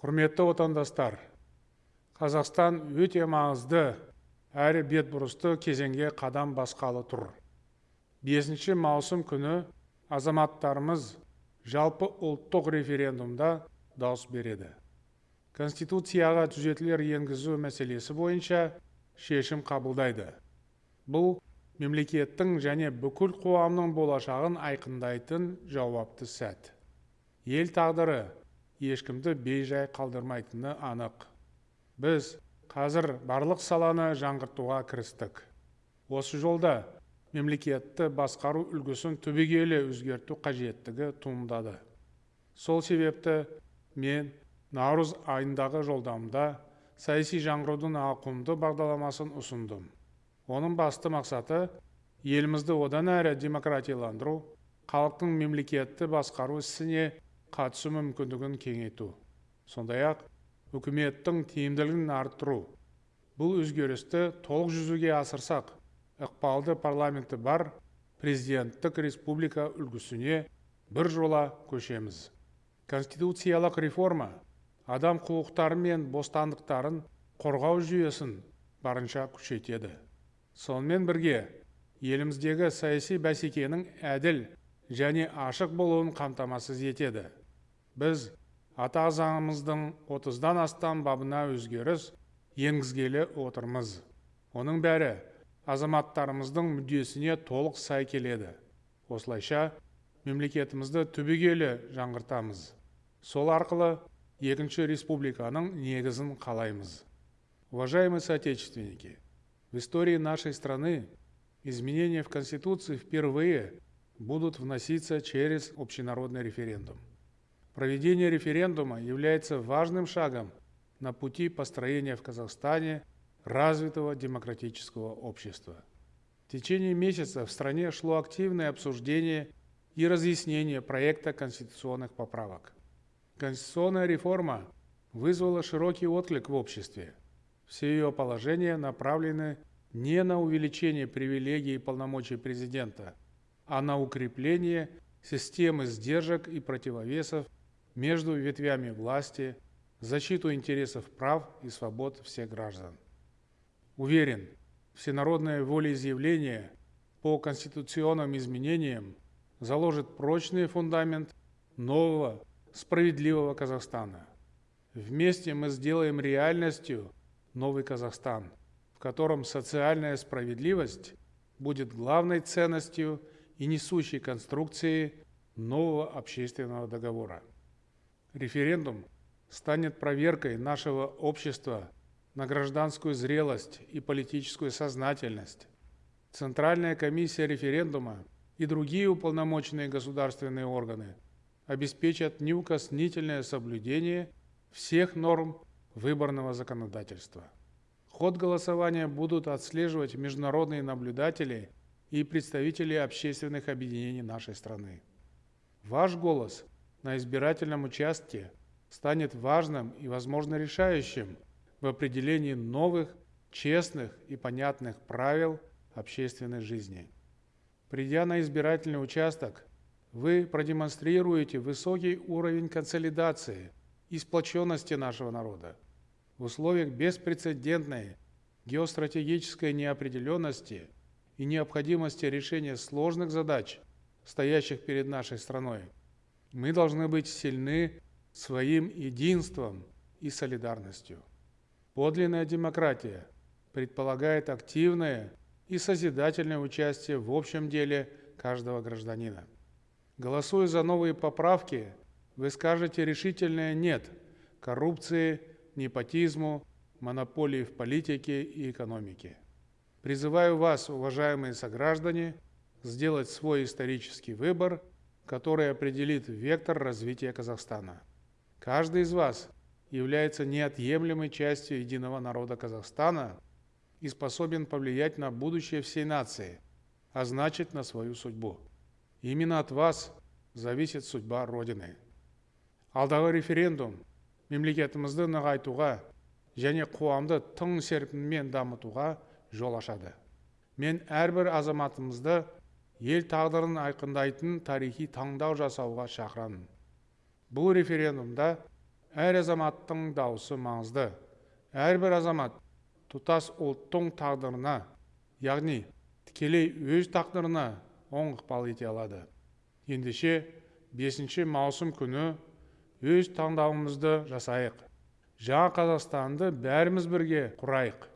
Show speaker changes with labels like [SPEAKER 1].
[SPEAKER 1] құрметті отандастар қазақстан өте маңызды әрі бетбұрысты кезеңге қадам басқалы тұр. Бесінші маусым күні азаматтарымыз жалпы ұлттық референдумда дауыс береді. Конституцияға түзетулер енгізу мәселесі бойынша шешім қабылдайды. Бұл мемлекеттің және бүкіл қоғамның болашағын айқындайтын жауапты сәт. Ел тағдыры ешкімді бейжай қалдырмайтыны анық. Біз қазір барлық саланы жаңғыртуға кірістік. Осы жолда мемлекетті басқару үлгісін түбегейлі өзгерту қажеттігі туындады. Сол себепті мен наурыз айындағы жолдамда саяси жаңғырудың ауқымды бағдарламасын ұсындым. Оның басты мақсаты елімізді одан әрі демократияландыру халықтың мемлекетті басқару ісіне қатысу мүмкіндігін кеңейту. Сондай ақ үкіметтің тиімділігін арттыру. Бұл өзгерісті толық жүзеге асырсақ ықпалды парламенті бар президенттік республика үлгісіне бір жола көшеміз. Конституциялық реформа адам құқықтары мен бостандықтарын қорғау жүйесін барынша күшейтеді. Сонымен бірге еліміздегі саяси бәсекенің әділ және ашық болуын қамтамасыз етеді. Біз ата заңымыздың отыздан астам бабына өзгеріс енгізгелі отырмыз. Оның бәрі азаматтарымыздың мүддесіне толық сай келеді. Осылайша мемлекетімізді түбегейлі жаңғыртамыз. Сол арқылы екінші республиканың негізін қалаймыз. Уважаемые соотечественники В истории нашей страны изменения в Конституции впервые будут вноситься через общенародный референдум. Проведение референдума является важным шагом на пути построения в Казахстане развитого демократического общества. В течение месяца в стране шло активное обсуждение и разъяснение проекта конституционных поправок. Конституционная реформа вызвала широкий отклик в обществе – все ее положения направлены не на увеличение привилегий и полномочий президента, а на укрепление системы сдержек и противовесов между ветвями власти, защиту интересов прав и свобод всех граждан. Уверен, всенародное волеизъявление по конституционным изменениям заложит прочный фундамент нового, справедливого Казахстана. Вместе мы сделаем реальностью новый Казахстан, в котором социальная справедливость будет главной ценностью и несущей конструкцией нового общественного договора. Референдум станет проверкой нашего общества на гражданскую зрелость и политическую сознательность. Центральная комиссия референдума и другие уполномоченные государственные органы обеспечат неукоснительное соблюдение всех норм выборного законодательства. Ход голосования будут отслеживать международные наблюдатели и представители общественных объединений нашей страны. Ваш голос на избирательном участке станет важным и, возможно, решающим в определении новых, честных и понятных правил общественной жизни. Придя на избирательный участок, вы продемонстрируете высокий уровень консолидации – и сплоченности нашего народа. В условиях беспрецедентной геостратегической неопределенности и необходимости решения сложных задач, стоящих перед нашей страной, мы должны быть сильны своим единством и солидарностью. Подлинная демократия предполагает активное и созидательное участие в общем деле каждого гражданина. Голосуя за новые поправки, вы скажете решительное «нет» коррупции, непотизму, монополии в политике и экономике. Призываю вас, уважаемые сограждане, сделать свой исторический выбор, который определит вектор развития Казахстана. Каждый из вас является неотъемлемой частью единого народа Казахстана и способен повлиять на будущее всей нации, а значит на свою судьбу. Именно от вас зависит судьба Родины алдағы референдум мемлекетімізді нығайтуға және қоғамды тың серпінмен дамытуға жол ашады мен әрбір азаматымызды ел тағдырын айқындайтын тарихи таңдау жасауға шақырамын бұл референдумда әр азаматтың дауысы маңызды. Әрбір азамат тұтас ұлттың тағдырына яғни тікелей өз тағдырына оң ықпал ете алады. Ендеше бесінші маусым күні өз таңдауымызды жасайық. Жаңа қазақстанды бәріміз бірге құрайық.